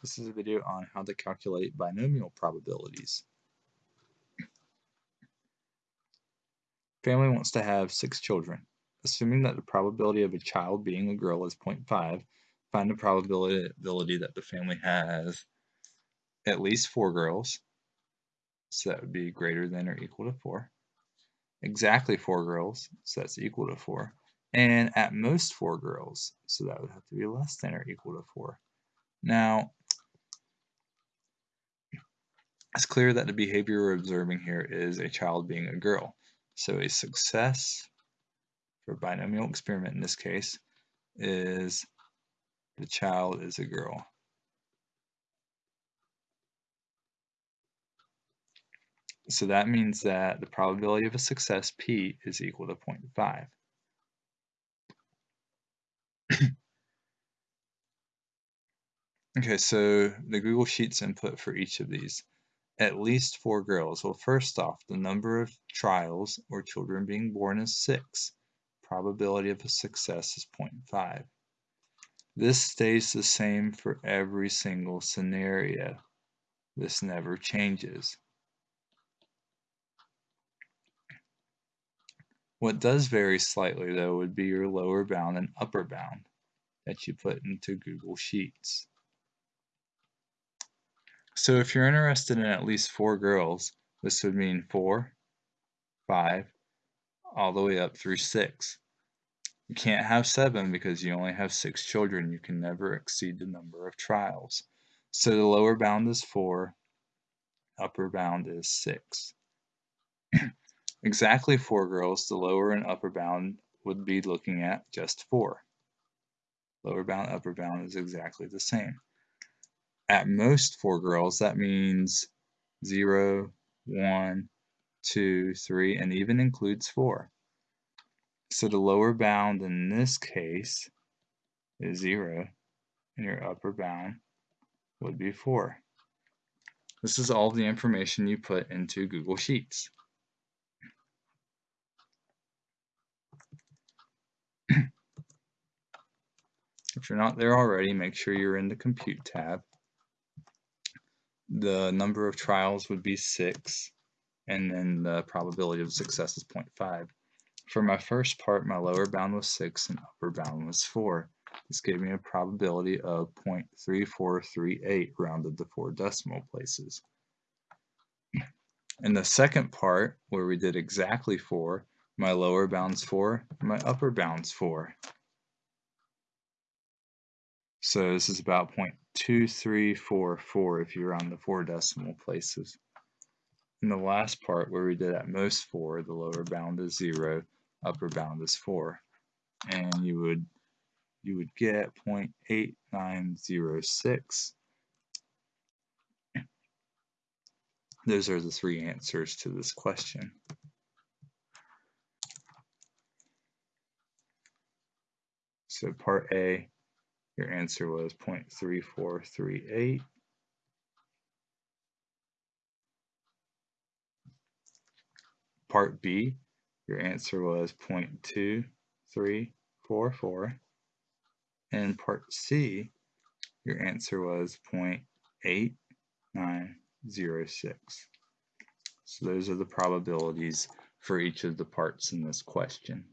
This is a video on how to calculate binomial probabilities. Family wants to have six children. Assuming that the probability of a child being a girl is 0.5, find the probability that the family has at least four girls. So that would be greater than or equal to 4. Exactly four girls, so that's equal to 4. And at most four girls, so that would have to be less than or equal to 4. Now, it's clear that the behavior we're observing here is a child being a girl. So a success for a binomial experiment in this case is the child is a girl. So that means that the probability of a success P is equal to 0.5. okay, so the Google Sheets input for each of these at least four girls. Well, first off, the number of trials or children being born is 6. Probability of a success is 0.5. This stays the same for every single scenario. This never changes. What does vary slightly, though, would be your lower bound and upper bound that you put into Google Sheets. So if you're interested in at least four girls, this would mean four, five, all the way up through six. You can't have seven because you only have six children. You can never exceed the number of trials. So the lower bound is four, upper bound is six. exactly four girls, the lower and upper bound would be looking at just four. Lower bound, upper bound is exactly the same at most four girls, that means zero, one, two, three, and even includes four. So the lower bound in this case is zero, and your upper bound would be four. This is all the information you put into Google Sheets. if you're not there already, make sure you're in the Compute tab the number of trials would be 6, and then the probability of success is 0.5. For my first part, my lower bound was 6 and upper bound was 4. This gave me a probability of 0.3438 rounded to four decimal places. In the second part, where we did exactly 4, my lower bound's 4, my upper bound's 4. So this is about 0.2344 if you're on the four decimal places. In the last part where we did at most 4, the lower bound is 0, upper bound is 4. And you would you would get 0.8906. Those are the three answers to this question. So part A, your answer was 0.3438. Part B, your answer was 0.2344. And part C, your answer was 0.8906. So those are the probabilities for each of the parts in this question.